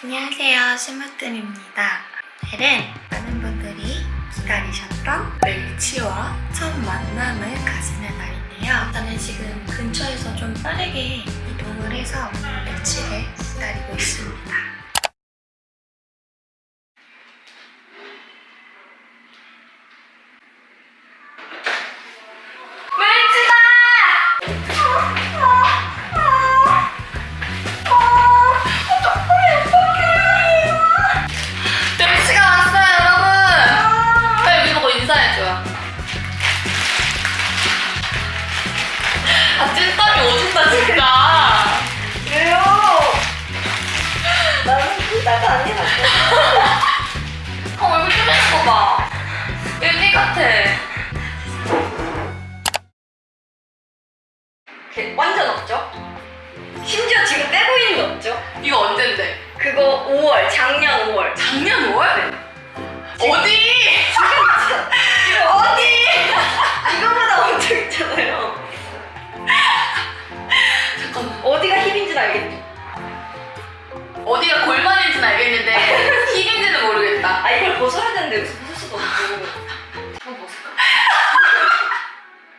안녕하세요. 심으뜸입니다. 오늘은 많은 분들이 기다리셨던 멸치와 첫 만남을 가지는 날인데요. 저는 지금 근처에서 좀 빠르게 이동을 해서 멸치를 기다리고 있습니다 나는 후자가 아니라 어 얼굴 쪼매는 거봐 엘리 같아 개- 완전 없죠? 심지어 지금 떼고 있는 거 없죠? 이거 언젠데? 그거 5월 작년 5월 작년 5월? 어디? 어디? 이거보다 엄청 있잖아요 잠깐만 어디가 힙인지는 알겠지? 어디가 골반인지는 알겠는데 힙인지는 모르겠다 아 이걸 벗어야 되는데 여기서 벗을 수도 없고 한번 벗을까?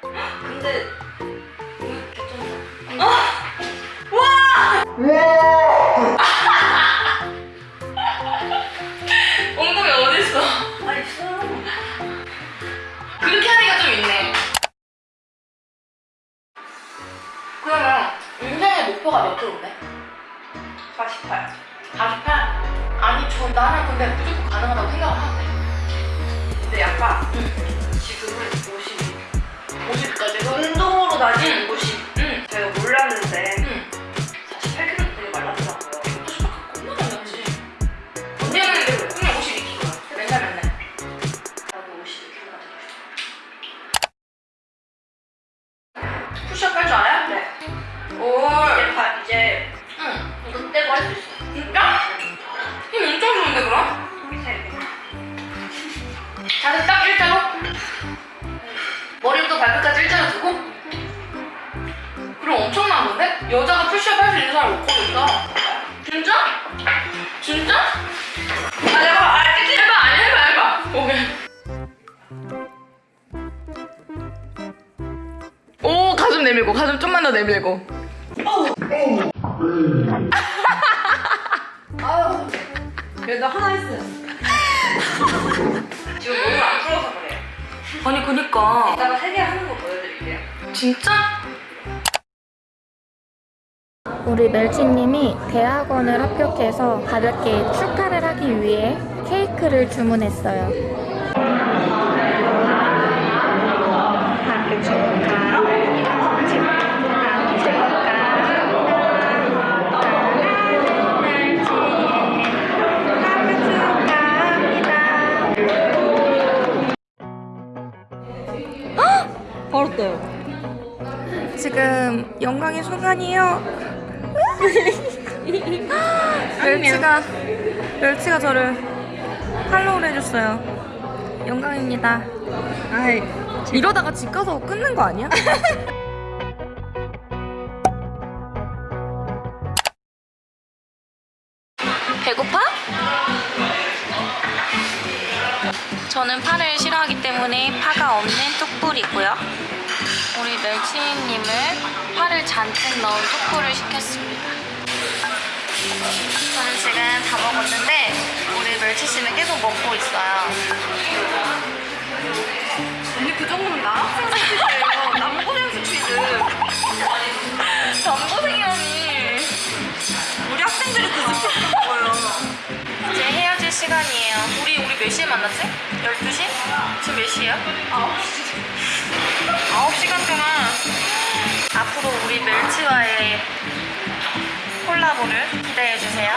근데 음, 괜찮다 엉덩이 어딨어? 아 있어요 그렇게 하니까 좀 있네 그러면 인생의 목표가 몇 킬로인데? 48 48? 아니 저 나는 근데 무조건 가능하다고 생각을 하는데 근데 약간 지금은 52 50까지도? 운동으로 따지 오 가슴 내밀고 가슴 좀만 더 내밀고. 아유. 그래도 하나 했어요. 지금 몸을 안 풀어서 그래요 아니 그니까. 이따가 세 개 하는 거 보여드릴게요. 진짜? 우리 멸치님이 대학원을 합격해서 가볍게 축하를 하기 위해 케이크를 주문했어요. 떠요 지금 영광의 순간이에요. 멸치가 멸치가 저를 팔로우를 해줬어요. 영광입니다. 아이 이러다가 집 가서 끊는 거 아니야? 배고파? 저는 파를 싫어하기 때문에 파가 없는 뚝불이고요. 우리 멸치님을 파를 잔뜩 넣은 뚝불을 시켰습니다. 저는 지금 다 먹었는데 우리 멸치씨는 계속 먹고 있어요. 언니 그 정도면 남학생 헤어질 시간이에요. 우리 우리 몇 시에 만났지? 12시? 지금 몇 시예요? 9시. 9시간 동안 앞으로 우리 멸치와의 콜라보를 기대해 주세요.